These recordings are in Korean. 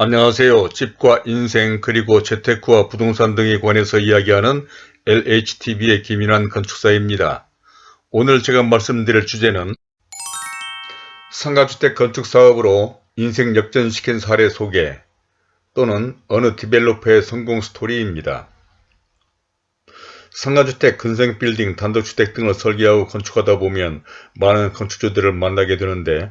안녕하세요. 집과 인생 그리고 재테크와 부동산 등에 관해서 이야기하는 LHTV의 김인환 건축사입니다. 오늘 제가 말씀드릴 주제는 상가주택 건축사업으로 인생 역전시킨 사례 소개 또는 어느 디벨로퍼의 성공 스토리입니다. 상가주택, 근생빌딩, 단독주택 등을 설계하고 건축하다 보면 많은 건축주들을 만나게 되는데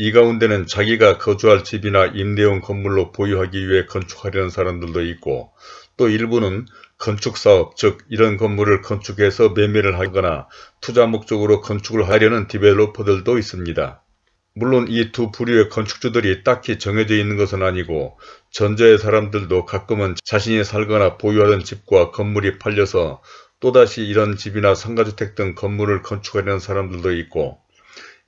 이 가운데는 자기가 거주할 집이나 임대용 건물로 보유하기 위해 건축하려는 사람들도 있고 또 일부는 건축사업 즉 이런 건물을 건축해서 매매를 하거나 투자 목적으로 건축을 하려는 디벨로퍼들도 있습니다. 물론 이 두 부류의 건축주들이 딱히 정해져 있는 것은 아니고 전자의 사람들도 가끔은 자신이 살거나 보유하던 집과 건물이 팔려서 또다시 이런 집이나 상가주택 등 건물을 건축하려는 사람들도 있고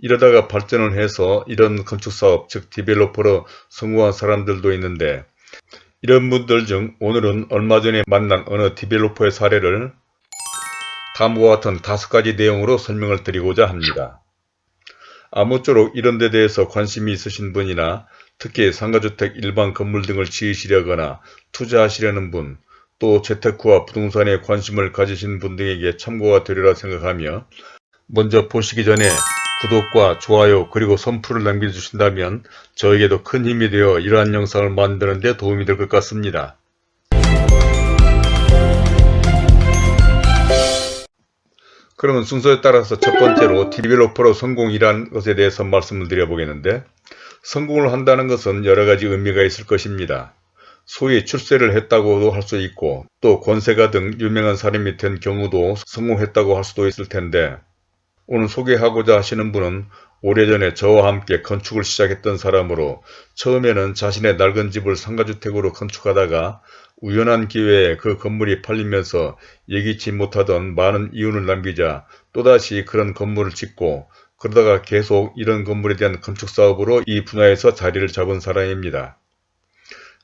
이러다가 발전을 해서 이런 건축사업 즉 디벨로퍼로 성공한 사람들도 있는데 이런 분들 중 오늘은 얼마 전에 만난 어느 디벨로퍼의 사례를 다음과 같은 다섯 가지 내용으로 설명을 드리고자 합니다. 아무쪼록 이런 데 대해서 관심이 있으신 분이나 특히 상가주택 일반 건물 등을 지으시려거나 투자하시려는 분, 또 재테크와 부동산에 관심을 가지신 분 등에게 참고가 되리라 생각하며 먼저 보시기 전에 구독과 좋아요 그리고 선풀을 남겨주신다면 저에게도 큰 힘이 되어 이러한 영상을 만드는 데 도움이 될 것 같습니다. 그러면 순서에 따라서 첫 번째로 디벨로퍼로 성공이란 것에 대해서 말씀을 드려보겠는데 성공을 한다는 것은 여러 가지 의미가 있을 것입니다. 소위 출세를 했다고도 할 수 있고 또 권세가 등 유명한 사람이 된 경우도 성공했다고 할 수도 있을 텐데 오늘 소개하고자 하시는 분은 오래전에 저와 함께 건축을 시작했던 사람으로 처음에는 자신의 낡은 집을 상가주택으로 건축하다가 우연한 기회에 그 건물이 팔리면서 예기치 못하던 많은 이윤을 남기자 또다시 그런 건물을 짓고 그러다가 계속 이런 건물에 대한 건축사업으로 이 분야에서 자리를 잡은 사람입니다.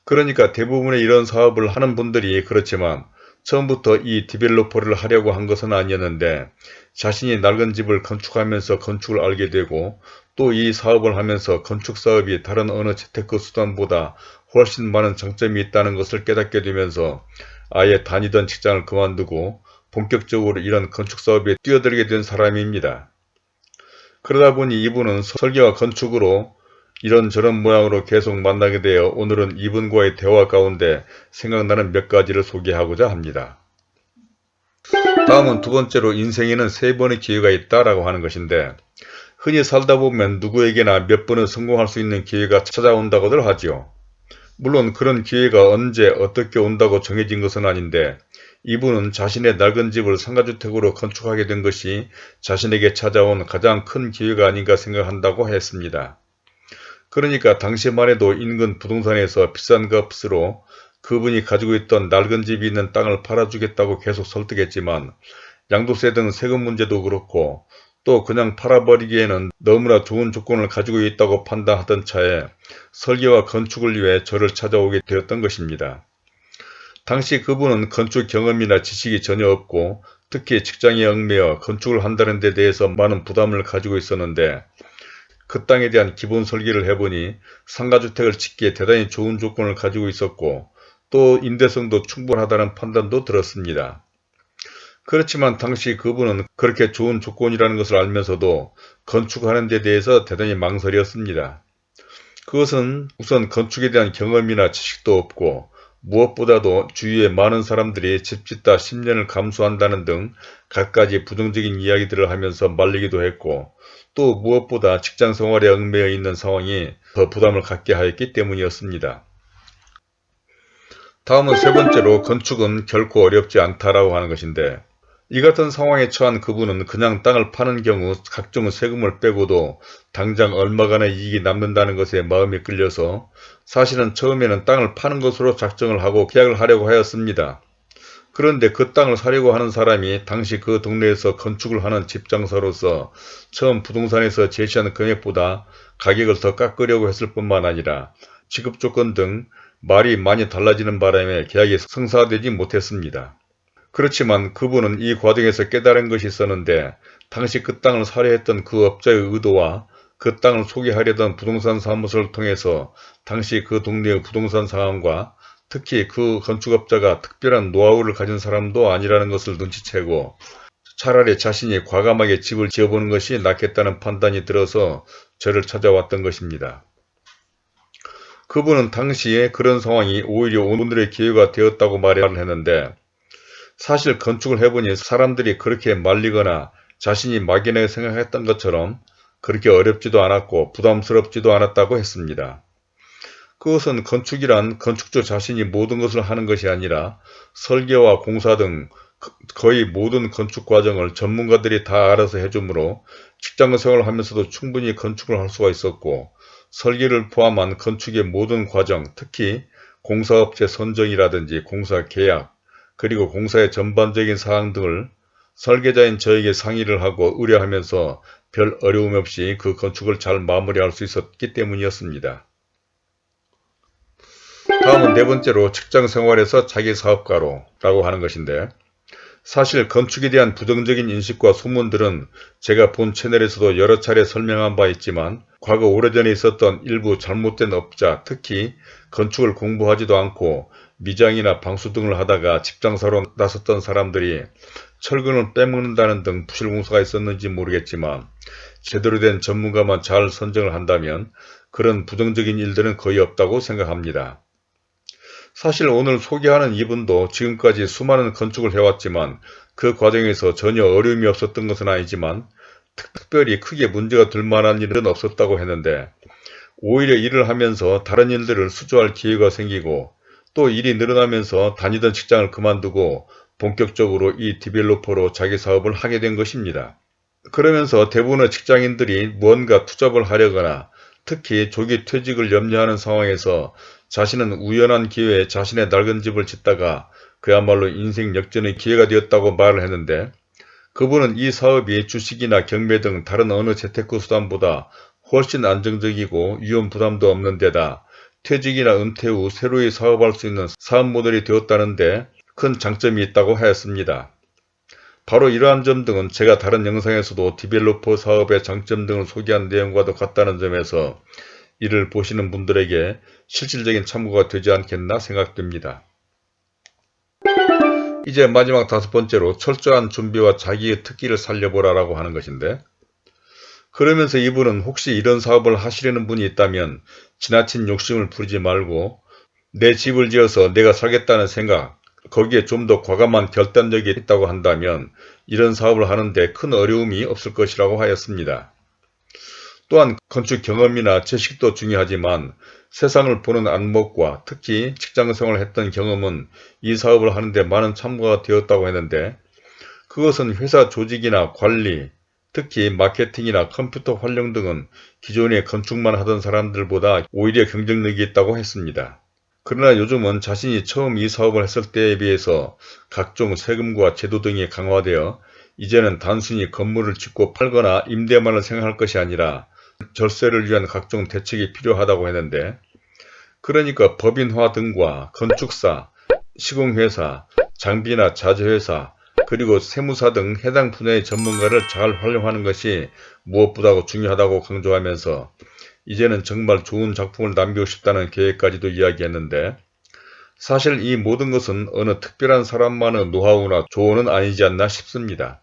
그러니까 대부분의 이런 사업을 하는 분들이 그렇지만 처음부터 이 디벨로퍼를 하려고 한 것은 아니었는데 자신이 낡은 집을 건축하면서 건축을 알게 되고 또 이 사업을 하면서 건축사업이 다른 어느 재테크 수단보다 훨씬 많은 장점이 있다는 것을 깨닫게 되면서 아예 다니던 직장을 그만두고 본격적으로 이런 건축사업에 뛰어들게 된 사람입니다. 그러다 보니 이분은 설계와 건축으로 이런저런 모양으로 계속 만나게 되어 오늘은 이분과의 대화 가운데 생각나는 몇 가지를 소개하고자 합니다. 다음은 두 번째로 인생에는 세 번의 기회가 있다라고 하는 것인데 흔히 살다 보면 누구에게나 몇 번은 성공할 수 있는 기회가 찾아온다고들 하지요. 물론 그런 기회가 언제 어떻게 온다고 정해진 것은 아닌데 이분은 자신의 낡은 집을 상가주택으로 건축하게 된 것이 자신에게 찾아온 가장 큰 기회가 아닌가 생각한다고 했습니다. 그러니까 당시만 해도 인근 부동산에서 비싼 값으로 그분이 가지고 있던 낡은 집이 있는 땅을 팔아주겠다고 계속 설득했지만 양도세 등 세금 문제도 그렇고 또 그냥 팔아버리기에는 너무나 좋은 조건을 가지고 있다고 판단하던 차에 설계와 건축을 위해 저를 찾아오게 되었던 것입니다. 당시 그분은 건축 경험이나 지식이 전혀 없고 특히 직장에 얽매여 건축을 한다는 데 대해서 많은 부담을 가지고 있었는데 그 땅에 대한 기본 설계를 해보니 상가주택을 짓기에 대단히 좋은 조건을 가지고 있었고 또 임대성도 충분하다는 판단도 들었습니다. 그렇지만 당시 그분은 그렇게 좋은 조건이라는 것을 알면서도 건축하는 데 대해서 대단히 망설였습니다. 그것은 우선 건축에 대한 경험이나 지식도 없고 무엇보다도 주위에 많은 사람들이 집 짓다 10년을 감수한다는 등 갖가지 부정적인 이야기들을 하면서 말리기도 했고 또 무엇보다 직장 생활에 얽매여 있는 상황이 더 부담을 갖게 하였기 때문이었습니다. 다음은 세 번째로 건축은 결코 어렵지 않다라고 하는 것인데 이 같은 상황에 처한 그분은 그냥 땅을 파는 경우 각종 세금을 빼고도 당장 얼마간의 이익이 남는다는 것에 마음이 끌려서 사실은 처음에는 땅을 파는 것으로 작정을 하고 계약을 하려고 하였습니다. 그런데 그 땅을 사려고 하는 사람이 당시 그 동네에서 건축을 하는 집장사로서 처음 부동산에서 제시하는 금액보다 가격을 더 깎으려고 했을 뿐만 아니라 지급 조건 등 말이 많이 달라지는 바람에 계약이 성사되지 못했습니다. 그렇지만 그분은 이 과정에서 깨달은 것이 있었는데 당시 그 땅을 사려 했던 그 업자의 의도와 그 땅을 소개하려던 부동산 사무소를 통해서 당시 그 동네의 부동산 상황과 특히 그 건축업자가 특별한 노하우를 가진 사람도 아니라는 것을 눈치채고 차라리 자신이 과감하게 집을 지어보는 것이 낫겠다는 판단이 들어서 저를 찾아왔던 것입니다. 그분은 당시에 그런 상황이 오히려 오늘의 기회가 되었다고 말을 했는데 사실 건축을 해보니 사람들이 그렇게 말리거나 자신이 막연하게 생각했던 것처럼 그렇게 어렵지도 않았고 부담스럽지도 않았다고 했습니다. 그것은 건축이란 건축주 자신이 모든 것을 하는 것이 아니라 설계와 공사 등 거의 모든 건축 과정을 전문가들이 다 알아서 해주므로 직장 생활을 하면서도 충분히 건축을 할 수가 있었고 설계를 포함한 건축의 모든 과정, 특히 공사업체 선정이라든지 공사 계약, 그리고 공사의 전반적인 사항 등을 설계자인 저에게 상의를 하고 의뢰하면서 별 어려움 없이 그 건축을 잘 마무리할 수 있었기 때문이었습니다. 다음은 네 번째로 직장 생활에서 자기 사업가로 라고 하는 것인데 사실 건축에 대한 부정적인 인식과 소문들은 제가 본 채널에서도 여러 차례 설명한 바 있지만 과거 오래전에 있었던 일부 잘못된 업자 특히 건축을 공부하지도 않고 미장이나 방수 등을 하다가 집장사로 나섰던 사람들이 철근을 빼먹는다는 등 부실공사가 있었는지 모르겠지만 제대로 된 전문가만 잘 선정을 한다면 그런 부정적인 일들은 거의 없다고 생각합니다. 사실 오늘 소개하는 이분도 지금까지 수많은 건축을 해왔지만 그 과정에서 전혀 어려움이 없었던 것은 아니지만 특별히 크게 문제가 될 만한 일은 없었다고 했는데 오히려 일을 하면서 다른 일들을 수주할 기회가 생기고 또 일이 늘어나면서 다니던 직장을 그만두고 본격적으로 이 디벨로퍼로 자기 사업을 하게 된 것입니다. 그러면서 대부분의 직장인들이 무언가 투잡을 하려거나 특히 조기 퇴직을 염려하는 상황에서 자신은 우연한 기회에 자신의 낡은 집을 짓다가 그야말로 인생 역전의 기회가 되었다고 말을 했는데 그분은 이 사업이 주식이나 경매 등 다른 어느 재테크 수단보다 훨씬 안정적이고 위험 부담도 없는 데다 퇴직이나 은퇴 후 새로이 사업할 수 있는 사업 모델이 되었다는데 큰 장점이 있다고 하였습니다. 바로 이러한 점 등은 제가 다른 영상에서도 디벨로퍼 사업의 장점 등을 소개한 내용과도 같다는 점에서 이를 보시는 분들에게 실질적인 참고가 되지 않겠나 생각됩니다. 이제 마지막 다섯 번째로 철저한 준비와 자기의 특기를 살려보라라고 하는 것인데 그러면서 이분은 혹시 이런 사업을 하시려는 분이 있다면 지나친 욕심을 부리지 말고 내 집을 지어서 내가 살겠다는 생각 거기에 좀 더 과감한 결단력이 있다고 한다면 이런 사업을 하는데 큰 어려움이 없을 것이라고 하였습니다. 또한 건축 경험이나 지식도 중요하지만 세상을 보는 안목과 특히 직장생활을 했던 경험은 이 사업을 하는데 많은 참고가 되었다고 했는데 그것은 회사 조직이나 관리, 특히 마케팅이나 컴퓨터 활용 등은 기존에 건축만 하던 사람들보다 오히려 경쟁력이 있다고 했습니다. 그러나 요즘은 자신이 처음 이 사업을 했을 때에 비해서 각종 세금과 제도 등이 강화되어 이제는 단순히 건물을 짓고 팔거나 임대만을 생각할 것이 아니라 절세를 위한 각종 대책이 필요하다고 했는데 그러니까 법인화 등과 건축사, 시공회사, 장비나 자재회사, 그리고 세무사 등 해당 분야의 전문가를 잘 활용하는 것이 무엇보다 중요하다고 강조하면서 이제는 정말 좋은 작품을 남기고 싶다는 계획까지도 이야기했는데 사실 이 모든 것은 어느 특별한 사람만의 노하우나 조언은 아니지 않나 싶습니다.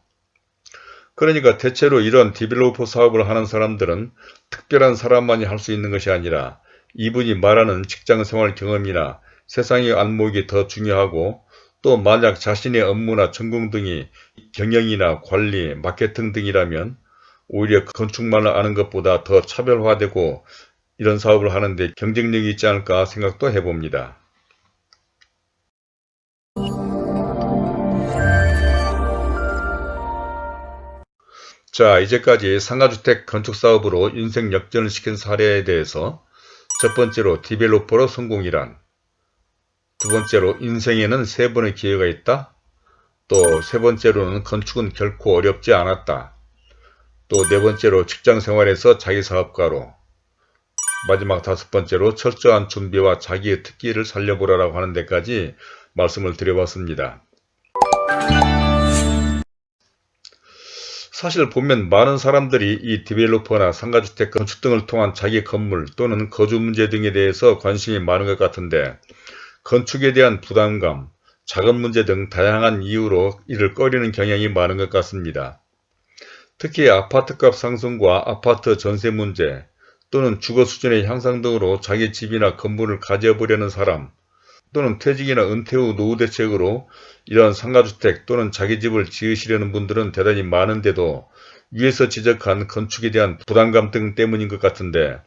그러니까 대체로 이런 디벨로퍼 사업을 하는 사람들은 특별한 사람만이 할 수 있는 것이 아니라 이분이 말하는 직장생활 경험이나 세상의 안목이 더 중요하고 또 만약 자신의 업무나 전공 등이 경영이나 관리, 마케팅 등이라면 오히려 건축만을 아는 것보다 더 차별화되고 이런 사업을 하는데 경쟁력이 있지 않을까 생각도 해봅니다. 자 이제까지 상가주택 건축사업으로 인생 역전을 시킨 사례에 대해서 첫 번째로 디벨로퍼로 성공이란 두 번째로 인생에는 세 번의 기회가 있다 또 세 번째로는 건축은 결코 어렵지 않았다 또 네 번째로 직장생활에서 자기 사업가로 마지막 다섯 번째로 철저한 준비와 자기의 특기를 살려보라고 하는 데까지 말씀을 드려봤습니다. 사실 보면 많은 사람들이 이 디벨로퍼나 상가주택 건축 등을 통한 자기 건물 또는 거주 문제 등에 대해서 관심이 많은 것 같은데 건축에 대한 부담감, 자금 문제 등 다양한 이유로 이를 꺼리는 경향이 많은 것 같습니다. 특히 아파트값 상승과 아파트 전세 문제 또는 주거 수준의 향상 등으로 자기 집이나 건물을 가져보려는 사람 또는 퇴직이나 은퇴 후 노후 대책으로 이러한 상가주택 또는 자기 집을 지으시려는 분들은 대단히 많은데도 위에서 지적한 건축에 대한 부담감 등 때문인 것 같은데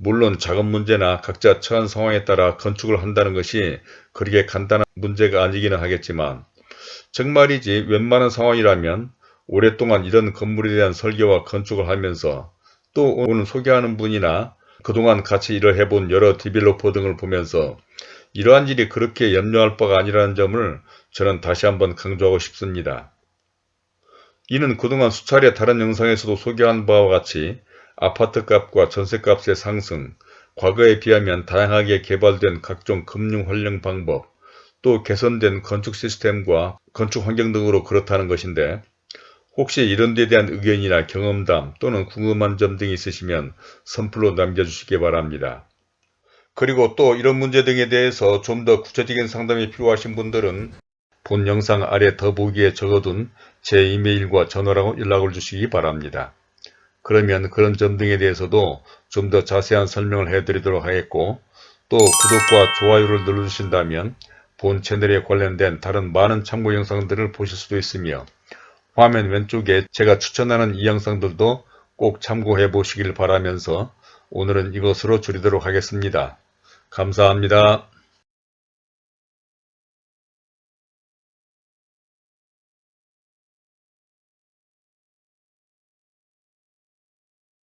물론 자금 문제나 각자 처한 상황에 따라 건축을 한다는 것이 그렇게 간단한 문제가 아니기는 하겠지만 정말이지 웬만한 상황이라면 오랫동안 이런 건물에 대한 설계와 건축을 하면서 또 오늘 소개하는 분이나 그동안 같이 일을 해본 여러 디벨로퍼 등을 보면서 이러한 일이 그렇게 염려할 바가 아니라는 점을 저는 다시 한번 강조하고 싶습니다. 이는 그동안 수차례 다른 영상에서도 소개한 바와 같이 아파트값과 전세값의 상승, 과거에 비하면 다양하게 개발된 각종 금융 활용 방법, 또 개선된 건축 시스템과 건축 환경 등으로 그렇다는 것인데 혹시 이런 데 대한 의견이나 경험담 또는 궁금한 점 등이 있으시면 선플로 남겨주시기 바랍니다. 그리고 또 이런 문제 등에 대해서 좀 더 구체적인 상담이 필요하신 분들은 본 영상 아래 더보기에 적어둔 제 이메일과 전화로 연락을 주시기 바랍니다. 그러면 그런 점 등에 대해서도 좀 더 자세한 설명을 해드리도록 하겠고 또 구독과 좋아요를 눌러주신다면 본 채널에 관련된 다른 많은 참고 영상들을 보실 수도 있으며 화면 왼쪽에 제가 추천하는 이 영상들도 꼭 참고해 보시길 바라면서 오늘은 이것으로 줄이도록 하겠습니다. 감사합니다.